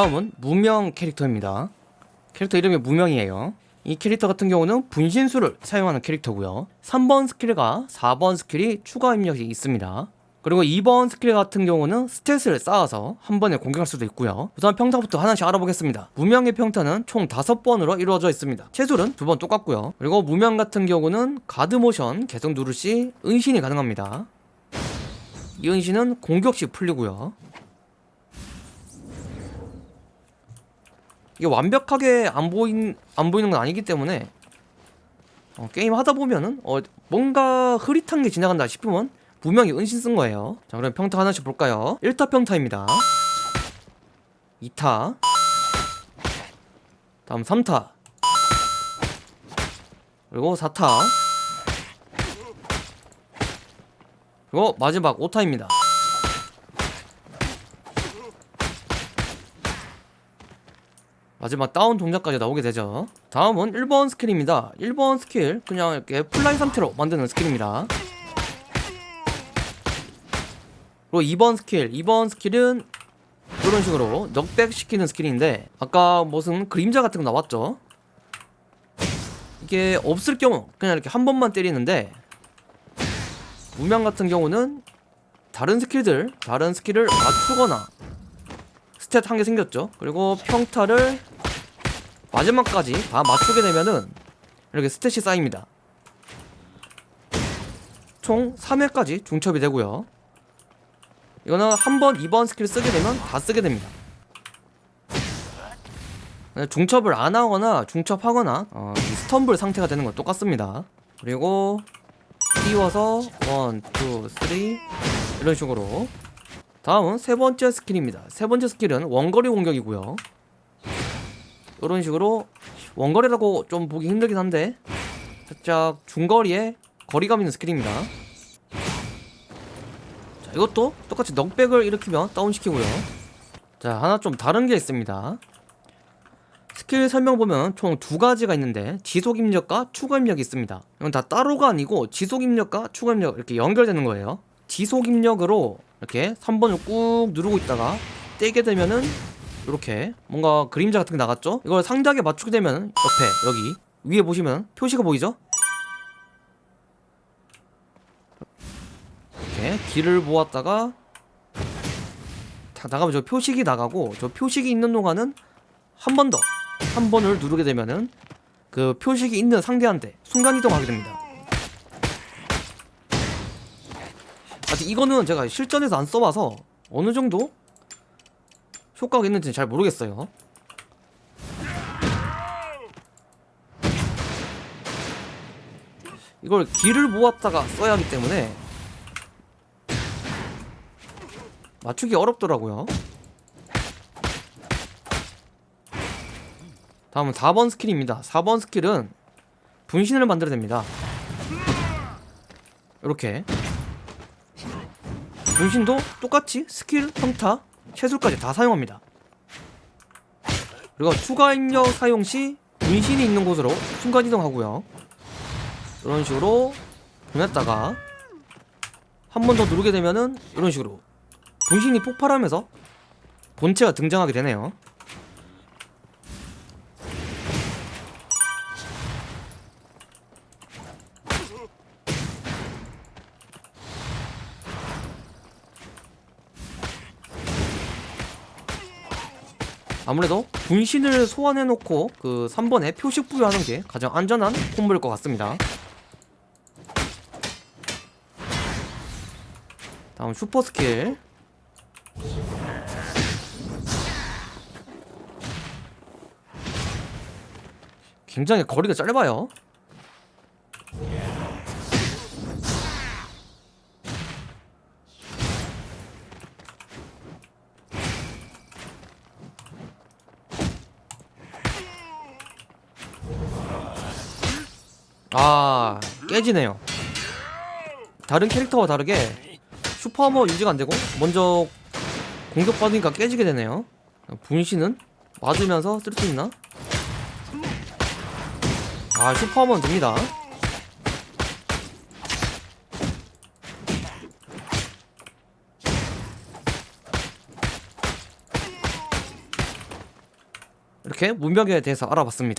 다음은 무명 캐릭터입니다. 캐릭터 이름이 무명이에요. 이 캐릭터 같은 경우는 분신술을 사용하는 캐릭터고요. 3번 스킬과 4번 스킬이 추가 입력이 있습니다. 그리고 2번 스킬 같은 경우는 stack을 쌓아서 한 번에 공격할 수도 있고요. 우선 평타부터 하나씩 알아보겠습니다. 무명의 평타는 총 5번으로 이루어져 있습니다. 체술은 두 번 똑같고요. 그리고 무명 같은 경우는 가드 모션 계속 누를 시 은신이 가능합니다. 이 은신은 공격 시 풀리고요. 이게 완벽하게 안 보인 안 보이는 건 아니기 때문에 어, 게임 하다 보면은 어, 뭔가 흐릿한 게 지나간다 싶으면 분명히 은신 쓴 거예요. 자, 그럼 평타 하나씩 볼까요? 1타 평타입니다. 2타. 다음 3타. 그리고 4타. 그리고 마지막 5타입니다. 마지막 다운 동작까지 나오게 되죠. 다음은 1번 스킬입니다. 1번 스킬 그냥 이렇게 플라이 상태로 만드는 스킬입니다. 그리고 2번 스킬 2번 스킬은 이런 식으로 knockback 시키는 스킬인데 아까 무슨 그림자 같은 거 나왔죠? 이게 없을 경우 그냥 이렇게 한 번만 때리는데 무명 같은 경우는 다른 스킬들 다른 스킬을 맞추거나 stack 한 개 생겼죠. 그리고 평타를 마지막까지 다 맞추게 되면은 이렇게 stack이 쌓입니다. 총 3회까지 중첩이 되고요. 이거는 한 번, 2번 스킬 쓰게 되면 다 쓰게 됩니다. 중첩을 안 하거나 중첩하거나 어, 이 stumble 상태가 되는 건 똑같습니다. 그리고 띄워서 1, 2, 3 이런 식으로. 다음은 세 번째 스킬입니다. 세 번째 스킬은 원거리 공격이고요 이런 식으로 원거리라고 좀 보기 힘들긴 한데 살짝 중거리에 거리감 있는 스킬입니다. 자 이것도 똑같이 knockback을 일으키면 다운시키고요. 자 하나 좀 다른 게 있습니다. 스킬 설명 보면 총 두 가지가 있는데 지속 입력과 추가 입력이 있습니다. 이건 다 따로가 아니고 지속 입력과 추가 입력 이렇게 연결되는 거예요. 지속 입력으로 이렇게 3번을 꾹 누르고 있다가 떼게 되면은 이렇게 뭔가 그림자 같은 게 나갔죠? 이걸 상대하게 맞추게 되면 옆에 여기 위에 보시면 표시가 보이죠? 이렇게 길을 보았다가 다 나가면 저 표식이 나가고 저 표식이 있는 동안은 한 번 더 한 번을 누르게 되면은 그 표식이 있는 상대한테 순간이동하게 됩니다 아직 이거는 제가 실전에서 안 써봐서 어느 정도 효과가 있는지는 잘 모르겠어요. 이걸 기를 모았다가 써야 하기 때문에 맞추기 어렵더라고요. 다음은 4번 스킬입니다. 4번 스킬은 분신을 만들어냅니다. 이렇게. 분신도 똑같이 스킬, 평타, 체술까지 다 사용합니다. 그리고 추가 입력 사용 시 분신이 있는 곳으로 순간이동하고요. 이런 식으로 보냈다가 한 번 더 누르게 되면은 이런 식으로 분신이 폭발하면서 본체가 등장하게 되네요 아무래도 분신을 소환해놓고 그 3번에 표식 부여하는 게 가장 안전한 콤보일 것 같습니다. 다음 슈퍼 스킬. 굉장히 거리가 짧아요 아 깨지네요 다른 캐릭터와 다르게 슈퍼하머 유지가 안되고 먼저 공격받으니까 깨지게 되네요 분신은 맞으면서 쓸 수 있나? 아 슈퍼하머는 됩니다 이렇게 문명에 대해서 알아봤습니다.